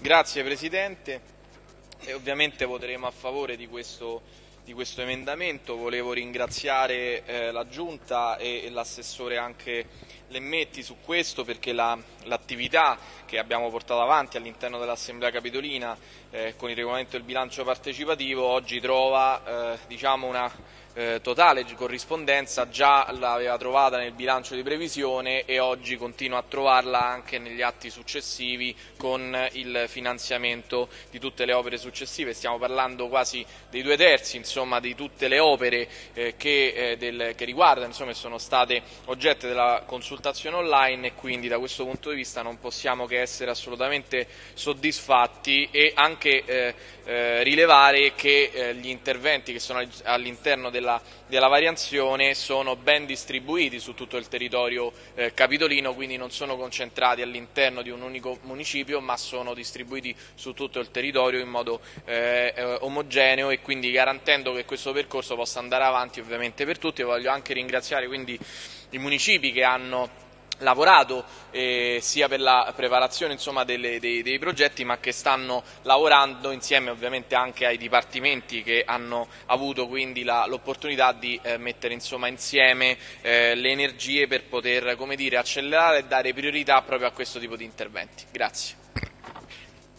Grazie Presidente, e ovviamente voteremo a favore di questo, di questo emendamento. Volevo ringraziare eh, la Giunta e, e l'assessore anche Lemmetti su questo perché l'attività la, che abbiamo portato avanti all'interno dell'Assemblea Capitolina eh, con il regolamento del bilancio partecipativo oggi trova eh, diciamo una eh, totale corrispondenza già l'aveva trovata nel bilancio di previsione e oggi continua a trovarla anche negli atti successivi con il finanziamento di tutte le opere successive. Stiamo parlando quasi dei due terzi insomma, di tutte le opere eh, che, eh, del, che, riguardano insomma, sono state oggetto della consultazione online e quindi da questo punto di vista non possiamo che essere assolutamente soddisfatti e anche eh, eh, rilevare che eh, gli interventi che sono all'interno della della, della, variazione sono ben distribuiti su tutto il territorio eh, capitolino, quindi non sono concentrati all'interno di un unico municipio, ma sono distribuiti su tutto il territorio in modo eh, eh omogeneo e quindi garantendo che questo percorso possa andare avanti ovviamente per tutti. Voglio anche ringraziare quindi i municipi che hanno lavorato eh, sia per la preparazione insomma, delle, dei, dei, progetti ma che stanno lavorando insieme ovviamente anche ai dipartimenti che hanno avuto quindi l'opportunità di eh, mettere insomma, insieme eh, le energie per poter dire, accelerare e dare priorità proprio a questo tipo di interventi. Grazie.